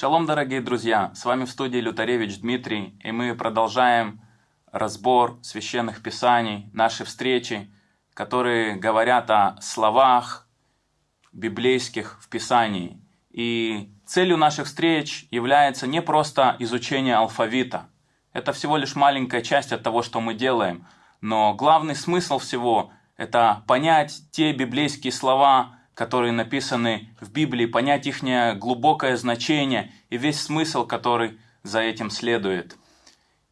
Шалом, дорогие друзья! С вами в студии Лютаревич Дмитрий, и мы продолжаем разбор священных писаний, наши встречи, которые говорят о словах библейских в Писании. И целью наших встреч является не просто изучение алфавита. Это всего лишь маленькая часть от того, что мы делаем. Но главный смысл всего – это понять те библейские слова, которые написаны в Библии, понять их глубокое значение и весь смысл, который за этим следует.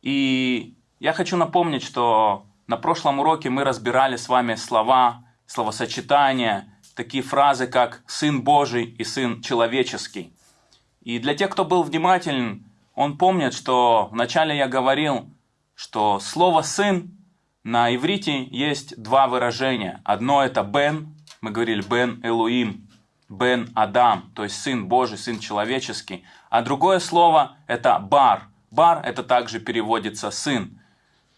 И я хочу напомнить, что на прошлом уроке мы разбирали с вами слова, словосочетания, такие фразы, как «сын Божий» и «сын человеческий». И для тех, кто был внимателен, он помнит, что вначале я говорил, что слово «сын» на иврите есть два выражения. Одно это «бен», мы говорили Бен Элуим, Бен Адам, то есть Сын Божий, Сын человеческий. А другое слово это Бар. Бар это также переводится Сын.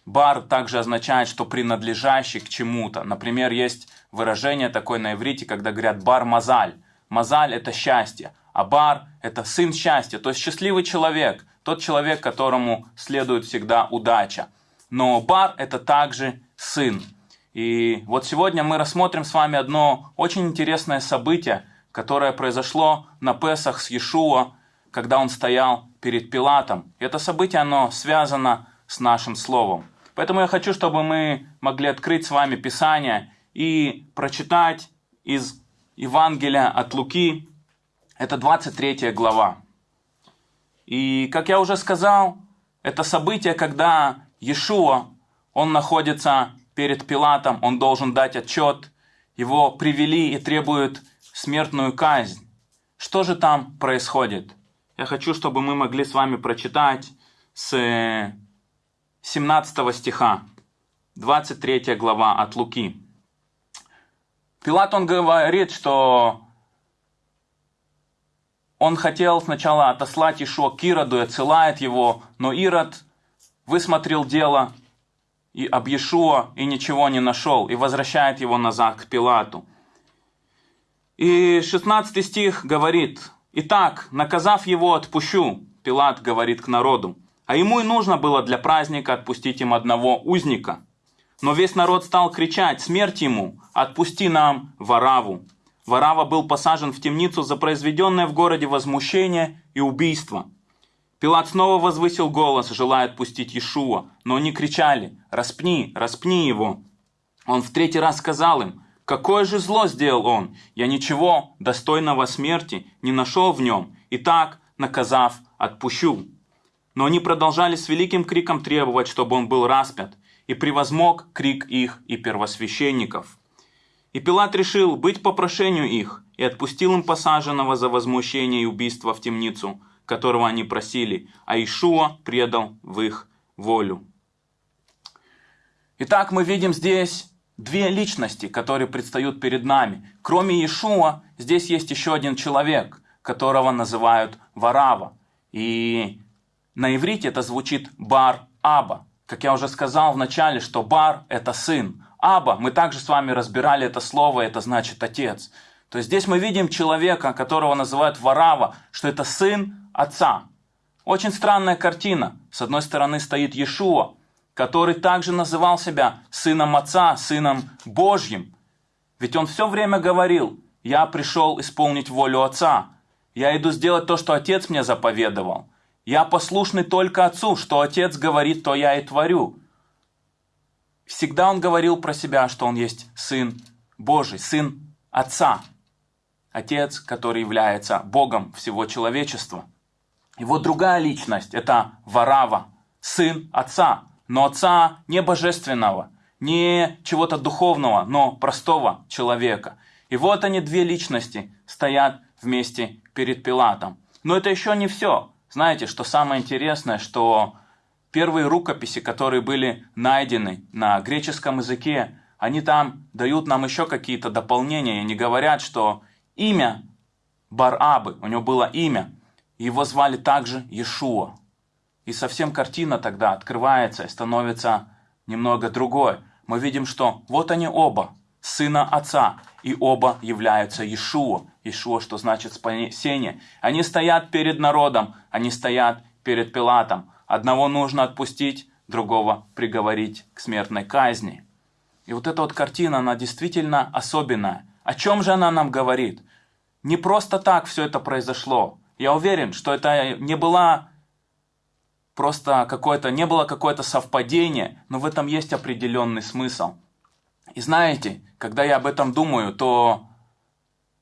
Бар также означает, что принадлежащий к чему-то. Например, есть выражение такое на иврите, когда говорят бар мазаль. Мазаль это счастье, а бар это сын счастья, то есть счастливый человек, тот человек, которому следует всегда удача. Но бар это также сын. И вот сегодня мы рассмотрим с вами одно очень интересное событие, которое произошло на Песах с Иешуа, когда он стоял перед Пилатом. Это событие, оно связано с нашим словом. Поэтому я хочу, чтобы мы могли открыть с вами Писание и прочитать из Евангелия от Луки, это 23 глава. И, как я уже сказал, это событие, когда Иешуа, он находится перед Пилатом, он должен дать отчет, его привели и требуют смертную казнь. Что же там происходит? Я хочу, чтобы мы могли с вами прочитать с 17 стиха, 23 глава от Луки. Пилат, он говорит, что он хотел сначала отослать Ишуа к Ироду и отсылает его, но Ирод высмотрел дело и об Иешуа и ничего не нашел, и возвращает его назад к Пилату. И 16 стих говорит, «Итак, наказав его, отпущу», Пилат говорит к народу, а ему и нужно было для праздника отпустить им одного узника. Но весь народ стал кричать, смерть ему, отпусти нам Вараву. Варава был посажен в темницу за произведенное в городе возмущение и убийство. Пилат снова возвысил голос, желая отпустить Иешуа, но они кричали «Распни, распни его!». Он в третий раз сказал им «Какое же зло сделал он? Я ничего достойного смерти не нашел в нем, и так, наказав, отпущу». Но они продолжали с великим криком требовать, чтобы он был распят, и превозмог крик их и первосвященников. И Пилат решил быть по прошению их, и отпустил им посаженного за возмущение и убийство в темницу – которого они просили, а Ишуа предал в их волю. Итак, мы видим здесь две личности, которые предстают перед нами. Кроме Иешуа, здесь есть еще один человек, которого называют Варава. И на иврите это звучит Бар-Аба. Как я уже сказал в начале, что Бар – это сын. Аба, мы также с вами разбирали это слово, это значит отец. То есть здесь мы видим человека, которого называют Варава, что это сын отца. Очень странная картина. С одной стороны стоит Иешуа, который также называл себя сыном отца, сыном Божьим. Ведь он все время говорил, я пришел исполнить волю отца. Я иду сделать то, что отец мне заповедовал. Я послушный только отцу, что отец говорит, то я и творю. Всегда он говорил про себя, что он есть сын Божий, сын отца. Отец, который является Богом всего человечества. Вот другая личность – это Варава, сын отца, но отца не божественного, не чего-то духовного, но простого человека. И вот они, две личности, стоят вместе перед Пилатом. Но это еще не все. Знаете, что самое интересное, что первые рукописи, которые были найдены на греческом языке, они там дают нам еще какие-то дополнения. И они говорят, что имя Барабы, у него было имя, его звали также Иешуа. И совсем картина тогда открывается и становится немного другой. Мы видим, что вот они оба, сына отца. и оба являются Иешуа. Иешуа, что значит спасение. Они стоят перед народом, они стоят перед Пилатом. Одного нужно отпустить, другого приговорить к смертной казни. И вот эта вот картина, она действительно особенная. О чем же она нам говорит? Не просто так все это произошло. Я уверен, что это не была просто какое-то, не было какое-то совпадение, но в этом есть определенный смысл. И знаете, когда я об этом думаю, то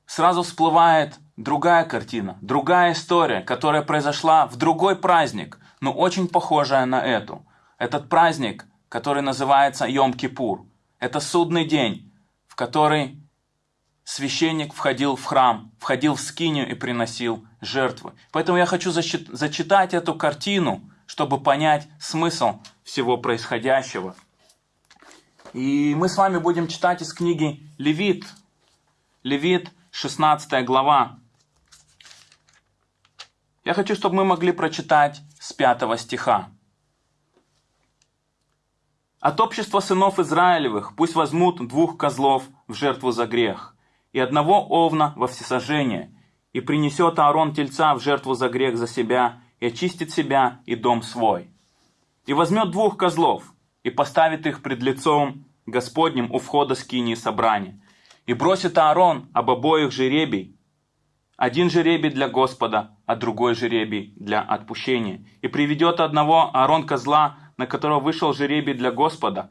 сразу всплывает другая картина, другая история, которая произошла в другой праздник, но очень похожая на эту. Этот праздник, который называется Йом-Кипур, это судный день, в который священник входил в храм, входил в скинию и приносил жертвы. Поэтому я хочу зачитать эту картину, чтобы понять смысл всего происходящего. И мы с вами будем читать из книги Левит. Левит, 16 глава. Я хочу, чтобы мы могли прочитать с 5 стиха. От общества сынов Израилевых пусть возьмут двух козлов в жертву за грех, и одного овна во всесожжение, и принесет Аарон тельца в жертву за грех за себя, и очистит себя и дом свой. И возьмет двух козлов, и поставит их пред лицом Господним у входа скинии собрания. И бросит Аарон об обоих жеребий, один жеребий для Господа, а другой жеребий для отпущения. И приведет одного Аарон козла, на которого вышел жеребий для Господа,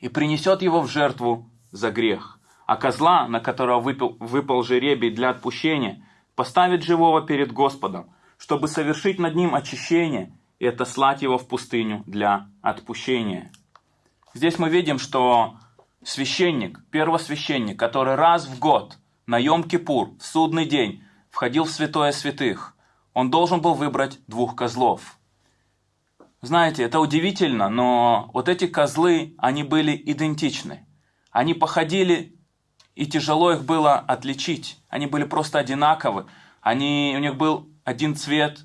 и принесет его в жертву за грех. А козла, на которого выпал, выпал жеребий для отпущения, поставит живого перед Господом, чтобы совершить над ним очищение и отослать его в пустыню для отпущения. Здесь мы видим, что священник, первосвященник, который раз в год на Йом-Кипур, в судный день, входил в святое святых, он должен был выбрать двух козлов. Знаете, это удивительно, но вот эти козлы, они были идентичны. Они походили, и тяжело их было отличить. Они были просто одинаковы. Они, у них был один цвет,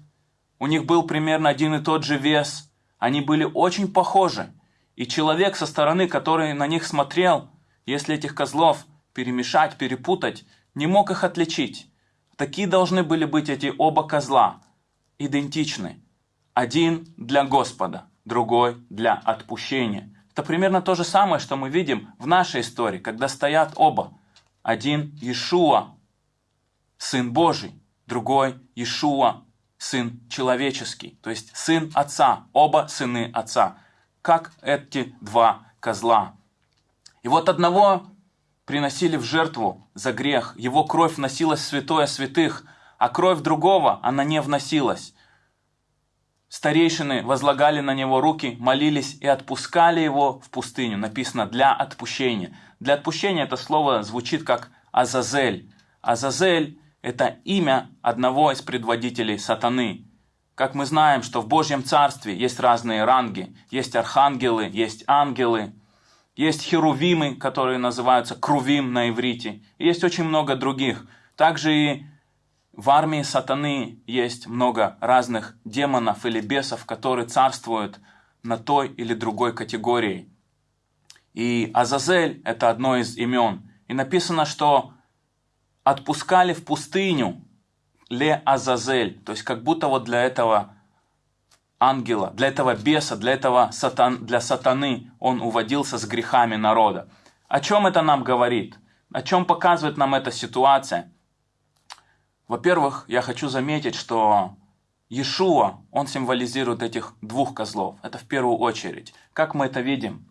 у них был примерно один и тот же вес. Они были очень похожи. И человек со стороны, который на них смотрел, если этих козлов перемешать, перепутать, не мог их отличить. Такие должны были быть эти оба козла, идентичны. Один для Господа, другой для отпущения. Это примерно то же самое, что мы видим в нашей истории, когда стоят оба. Один Иешуа, Сын Божий, другой Иешуа, Сын человеческий, то есть Сын Отца, оба сыны Отца, как эти два козла. И вот одного приносили в жертву за грех, его кровь вносилась в святое святых, а кровь другого, она не вносилась. Старейшины возлагали на него руки, молились и отпускали его в пустыню. Написано «для отпущения». Для отпущения это слово звучит как «азазель». Азазель – это имя одного из предводителей сатаны. Как мы знаем, что в Божьем Царстве есть разные ранги. Есть архангелы, есть ангелы, есть херувимы, которые называются крувим на иврите. И есть очень много других. Также и в армии сатаны есть много разных демонов или бесов, которые царствуют на той или другой категории. И Азазель – это одно из имен. И написано, что отпускали в пустыню Ле Азазель, то есть как будто вот для этого ангела, для этого беса, для этого сатан, для сатаны он уводился с грехами народа. О чем это нам говорит? О чем показывает нам эта ситуация? Во-первых, я хочу заметить, что Иешуа, он символизирует этих двух козлов. Это в первую очередь. Как мы это видим?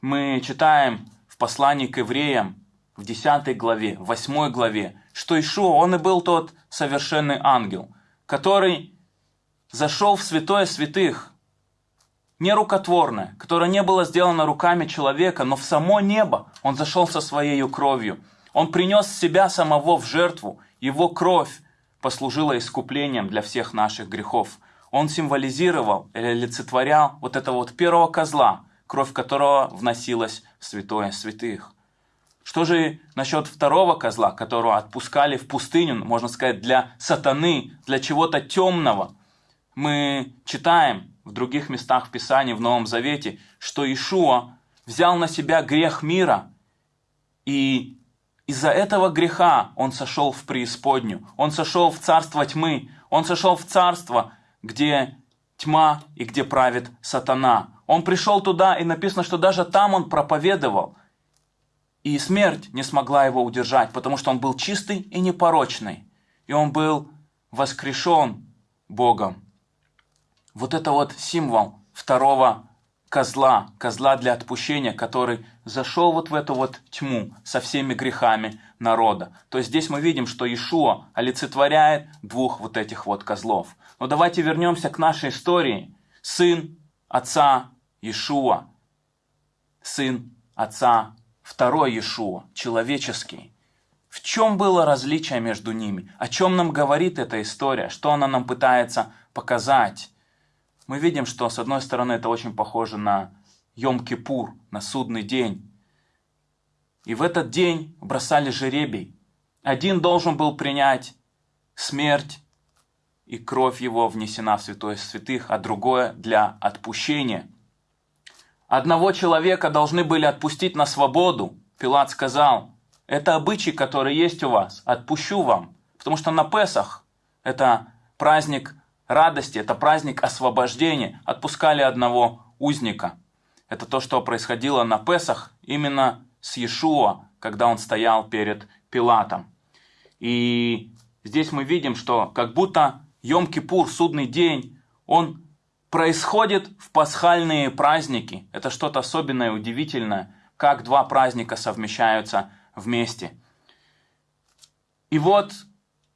Мы читаем в послании к евреям в 10 главе, в 8 главе, что Ишуа, он и был тот совершенный ангел, который зашел в святое святых, не рукотворное, которое не было сделано руками человека, но в само небо он зашел со своей кровью. Он принес себя самого в жертву, его кровь послужила искуплением для всех наших грехов. Он символизировал или олицетворял вот этого вот первого козла, кровь которого вносилась в святое святых. Что же насчет второго козла, которого отпускали в пустыню, можно сказать, для сатаны, для чего-то темного? Мы читаем в других местах в Писании, в Новом Завете, что Ишуа взял на себя грех мира и Из-за этого греха он сошел в преисподнюю, он сошел в царство тьмы, он сошел в царство, где тьма и где правит сатана. Он пришел туда, и написано, что даже там он проповедовал. И смерть не смогла его удержать, потому что он был чистый и непорочный. И он был воскрешен Богом. Вот это вот символ второго козла, козла для отпущения, который зашел вот в эту вот тьму со всеми грехами народа. То есть здесь мы видим, что Ишуа олицетворяет двух вот этих вот козлов. Но давайте вернемся к нашей истории. Сын отца Ишуа, сын отца второй Ишуа, человеческий. В чем было различие между ними? О чем нам говорит эта история? Что она нам пытается показать? Мы видим, что с одной стороны это очень похоже на Йом-Кипур, на судный день. И в этот день бросали жеребий. Один должен был принять смерть, и кровь его внесена в святое святых, а другое для отпущения. Одного человека должны были отпустить на свободу. Пилат сказал, это обычай, который есть у вас, отпущу вам. Потому что на Песах, это праздник радости, это праздник освобождения, отпускали одного узника. Это то, что происходило на Песах именно с Иешуа, когда он стоял перед Пилатом. И здесь мы видим, что как будто Йом-Кипур, судный день, он происходит в пасхальные праздники. Это что-то особенное, удивительное, как два праздника совмещаются вместе. И вот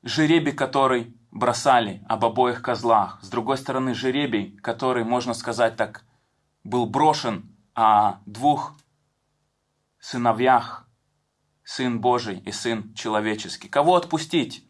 жеребий, который бросали об обоих козлах. С другой стороны, жеребий, который, можно сказать так, был брошен о двух сыновьях, Сын Божий и Сын человеческий. Кого отпустить?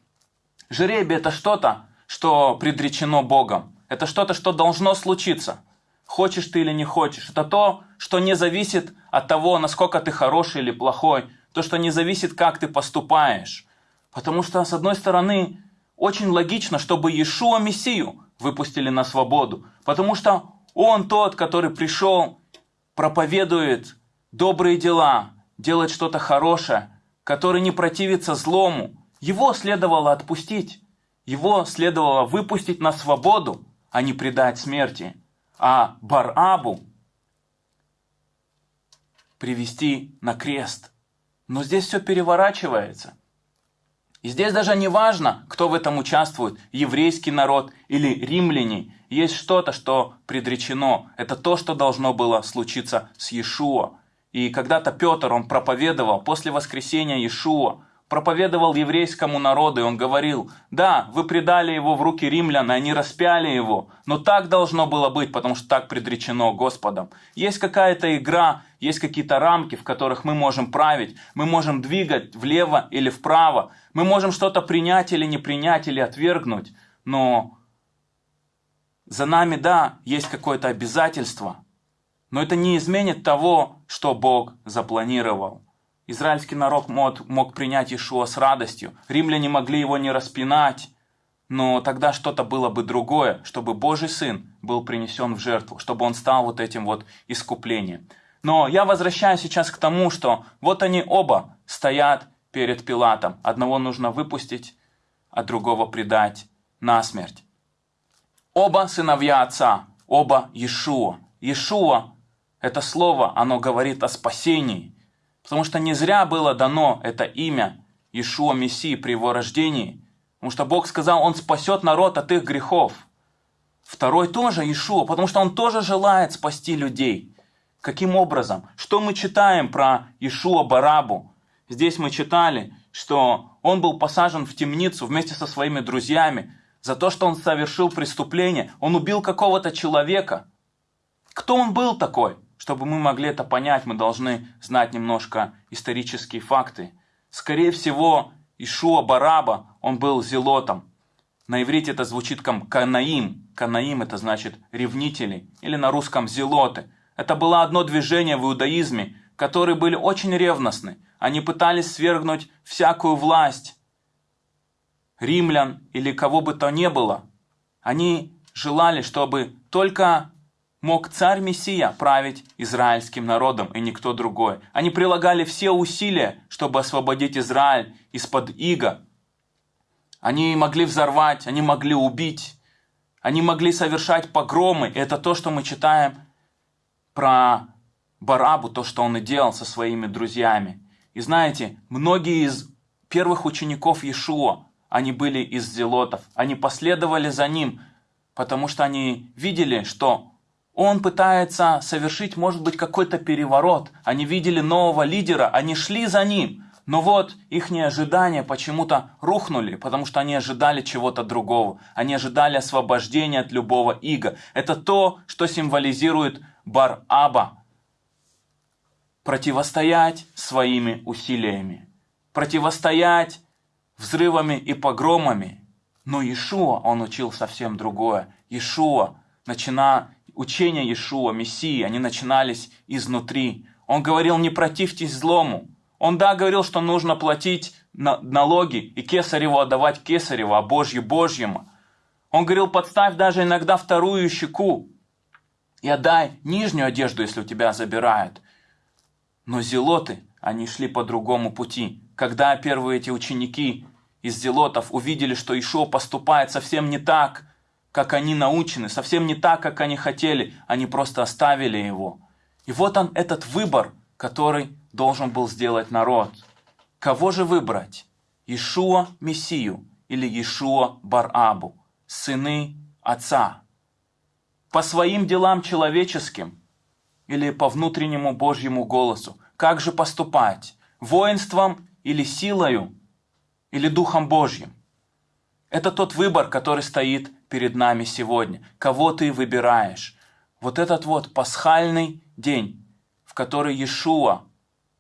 Жеребий – это что-то, что предречено Богом. Это что-то, что должно случиться. Хочешь ты или не хочешь. Это то, что не зависит от того, насколько ты хороший или плохой. То, что не зависит, как ты поступаешь. Потому что, с одной стороны, очень логично, чтобы Иешуа Мессию выпустили на свободу. Потому что он тот, который пришел, проповедует добрые дела, делает что-то хорошее, который не противится злому. Его следовало отпустить. Его следовало выпустить на свободу, а не предать смерти. А Барабу привести на крест. Но здесь все переворачивается. И здесь даже не важно, кто в этом участвует, еврейский народ или римляне. Есть что-то, что предречено. Это то, что должно было случиться с Иешуа. И когда-то Петр, он проповедовал после воскресения Иешуа, проповедовал еврейскому народу, и он говорил, да, вы предали его в руки римлян, и они распяли его, но так должно было быть, потому что так предречено Господом. Есть какая-то игра, есть какие-то рамки, в которых мы можем править, мы можем двигать влево или вправо, мы можем что-то принять или не принять, или отвергнуть, но за нами, да, есть какое-то обязательство, но это не изменит того, что Бог запланировал. Израильский народ мог, мог принять Ишуа с радостью. Римляне могли его не распинать. Но тогда что-то было бы другое, чтобы Божий Сын был принесен в жертву, чтобы он стал вот этим вот искуплением. Но я возвращаюсь сейчас к тому, что вот они оба стоят перед Пилатом. Одного нужно выпустить, а другого предать на смерть. Оба сыновья отца, оба Иешуа. Иешуа – это слово, оно говорит о спасении – Потому что не зря было дано это имя Ишуа Мессии при его рождении. Потому что Бог сказал, Он спасет народ от их грехов. Второй тоже Ишуа, потому что Он тоже желает спасти людей. Каким образом? Что мы читаем про Ишуа Барабу? Здесь мы читали, что он был посажен в темницу вместе со своими друзьями за то, что он совершил преступление. Он убил какого-то человека. Кто он был такой? Чтобы мы могли это понять, мы должны знать немножко исторические факты. Скорее всего, Ишуа Бараба, он был зелотом. На иврите это звучит как канаим. Канаим это значит ревнители. Или на русском зелоты. Это было одно движение в иудаизме, которые были очень ревностны. Они пытались свергнуть всякую власть римлян или кого бы то ни было. Они желали, чтобы только мог царь-мессия править израильским народом и никто другой. Они прилагали все усилия, чтобы освободить Израиль из-под иго. Они могли взорвать, они могли убить, они могли совершать погромы. И это то, что мы читаем про Барабу, то, что он и делал со своими друзьями. И знаете, многие из первых учеников Иешуа, они были из зелотов, они последовали за ним, потому что они видели, что он пытается совершить, может быть, какой-то переворот. Они видели нового лидера, они шли за ним. Но вот их ожидания почему-то рухнули, потому что они ожидали чего-то другого. Они ожидали освобождения от любого иго. Это то, что символизирует Бар-Аба. Противостоять своими усилиями противостоять взрывами и погромами. Но Иешуа, он учил совсем другое. Иешуа, начина, учения Иешуа, Мессии, они начинались изнутри. Он говорил, не противьтесь злому. Он, да, говорил, что нужно платить налоги и кесареву отдавать кесареву, а Божью Божьему. Он говорил, подставь даже иногда вторую щеку и отдай нижнюю одежду, если у тебя забирают. Но зелоты, они шли по другому пути когда первые эти ученики из зелотов увидели, что Ишо поступает совсем не так, как они научены, совсем не так, как они хотели, они просто оставили его. И вот он, этот выбор, который должен был сделать народ. Кого же выбрать? Ишуа Мессию или Ишуа Барабу, сыны отца? По своим делам человеческим или по внутреннему Божьему голосу? Как же поступать? Воинством или силою, или Духом Божьим. Это тот выбор, который стоит перед нами сегодня. Кого ты выбираешь? Вот этот вот пасхальный день, в который Иешуа,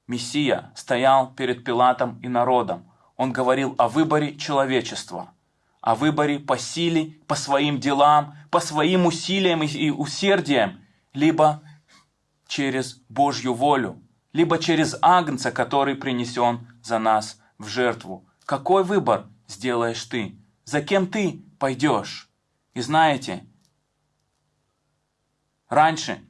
Мессия, стоял перед Пилатом и народом. Он говорил о выборе человечества, о выборе по силе, по своим делам, по своим усилиям и усердиям, либо через Божью волю, либо через Агнца, который принесен за нас в жертву. Какой выбор сделаешь ты? За кем ты пойдешь? И знаете, раньше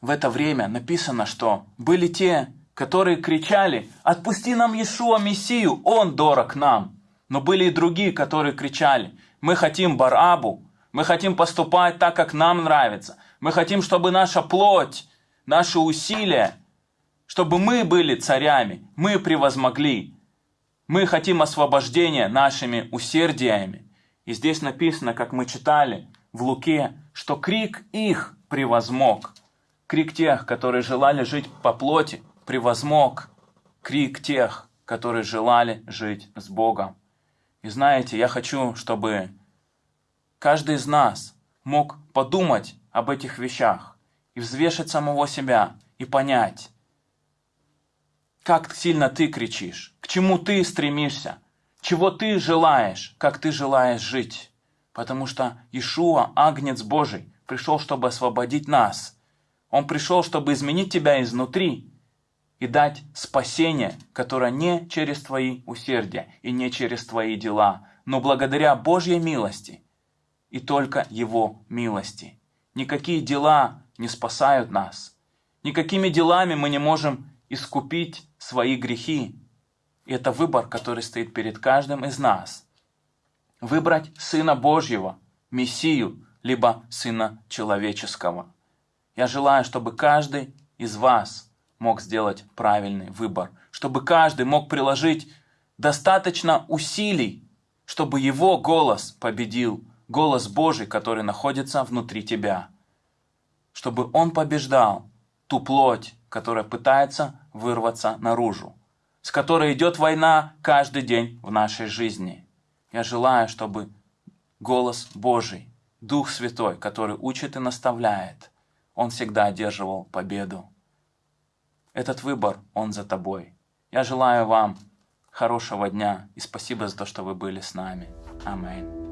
в это время написано, что были те, которые кричали, «Отпусти нам Иешуа Мессию, Он дорог нам!» Но были и другие, которые кричали, «Мы хотим Барабу, мы хотим поступать так, как нам нравится, мы хотим, чтобы наша плоть наши усилия, чтобы мы были царями, мы превозмогли. Мы хотим освобождения нашими усердиями. И здесь написано, как мы читали в Луке, что крик их превозмог. Крик тех, которые желали жить по плоти, превозмог крик тех, которые желали жить с Богом. И знаете, я хочу, чтобы каждый из нас мог подумать об этих вещах и взвешать самого себя и понять, как сильно ты кричишь, к чему ты стремишься, чего ты желаешь, как ты желаешь жить. Потому что Ишуа, Агнец Божий, пришел, чтобы освободить нас. Он пришел, чтобы изменить тебя изнутри и дать спасение, которое не через твои усердия и не через твои дела, но благодаря Божьей милости и только Его милости. Никакие дела не спасают нас. Никакими делами мы не можем искупить свои грехи. Это выбор, который стоит перед каждым из нас. Выбрать Сына Божьего, Мессию, либо Сына Человеческого. Я желаю, чтобы каждый из вас мог сделать правильный выбор, чтобы каждый мог приложить достаточно усилий, чтобы его голос победил, голос Божий, который находится внутри тебя чтобы он побеждал ту плоть, которая пытается вырваться наружу, с которой идет война каждый день в нашей жизни. Я желаю, чтобы голос Божий, Дух Святой, который учит и наставляет, он всегда одерживал победу. Этот выбор, он за тобой. Я желаю вам хорошего дня и спасибо за то, что вы были с нами. Аминь.